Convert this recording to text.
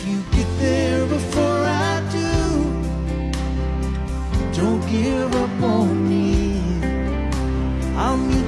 if you get there before I do, don't give up on me. I'm